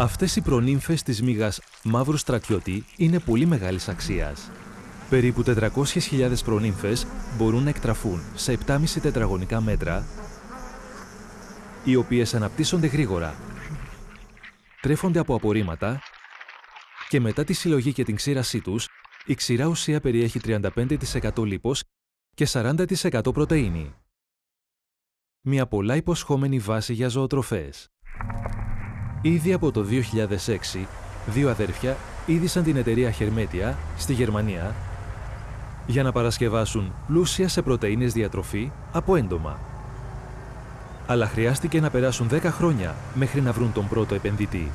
Αυτές οι προνύμφες της μήγας μαύρου στρατιώτη είναι πολύ μεγάλης αξίας. Περίπου 400.000 προνύμφες μπορούν να εκτραφούν σε 7,5 τετραγωνικά μέτρα, οι οποίες αναπτύσσονται γρήγορα, τρέφονται από απορρίμματα και μετά τη συλλογή και την ξύρασή τους, η ξηρά ουσία περιέχει 35% λίπος και 40% πρωτεΐνη. Μια πολλά υποσχόμενη βάση για ζωοτροφές. Ήδη από το 2006, δύο αδέρφια είδησαν την εταιρεία Χερμέτια στη Γερμανία για να παρασκευάσουν πλούσια σε πρωτεΐνες διατροφή από έντομα. Αλλά χρειάστηκε να περάσουν 10 χρόνια μέχρι να βρουν τον πρώτο επενδυτή.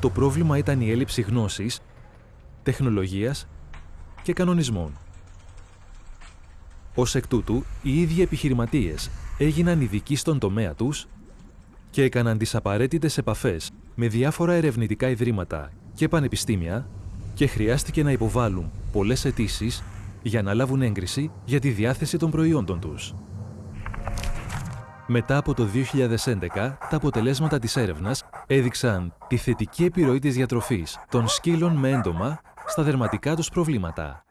Το πρόβλημα ήταν η έλλειψη γνώσης, τεχνολογίας και κανονισμών. Ως εκ τούτου, οι ίδιοι επιχειρηματίες έγιναν ειδικοί στον τομέα τους και έκαναν τις απαραίτητες επαφές με διάφορα ερευνητικά ιδρύματα και πανεπιστήμια και χρειάστηκε να υποβάλουν πολλές αιτήσεις για να λάβουν έγκριση για τη διάθεση των προϊόντων τους. Μετά από το 2011, τα αποτελέσματα της έρευνας έδειξαν τη θετική επιρροή της διατροφής των σκύλων με έντομα στα δερματικά τους προβλήματα.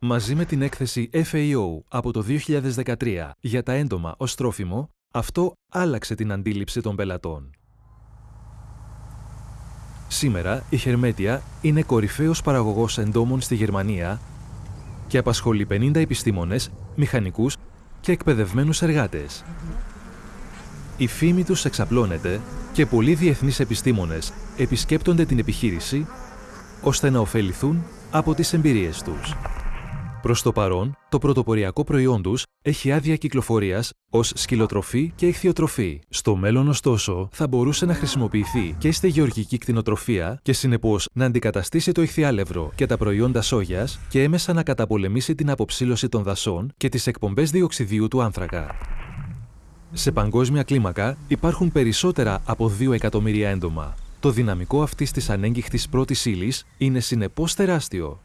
Μαζί με την έκθεση FAO από το 2013 για τα έντομα ως τρόφιμο, αυτό άλλαξε την αντίληψη των πελατών. Σήμερα η Χερμέτια είναι κορυφαίος παραγωγός εντόμων στη Γερμανία και απασχολεί 50 επιστήμονες, μηχανικούς και εκπαιδευμένους εργάτες. Η φήμη τους εξαπλώνεται και πολλοί διεθνείς επιστήμονες επισκέπτονται την επιχείρηση ώστε να ωφεληθούν από τις εμπειρίες τους. Προς το παρόν, το πρωτοποριακό προϊόν τους έχει άδεια κυκλοφορίας ως σκυλοτροφή και ηχθειοτροφή. Στο μέλλον, ωστόσο, θα μπορούσε να χρησιμοποιηθεί και στη γεωργική κτηνοτροφία και συνεπώς να αντικαταστήσει το ηχθιάλευρο και τα προϊόντα σόγιας και έμεσα να καταπολεμήσει την αποψήλωση των δασών και τις εκπομπές διοξιδίου του άνθρακα. Σε παγκόσμια κλίμακα υπάρχουν περισσότερα από 2 εκατομμύρια έντομα. Το δυναμικό αυτής της ανέγκυχτης πρώτης ύλης είναι συνεπώς τεράστιο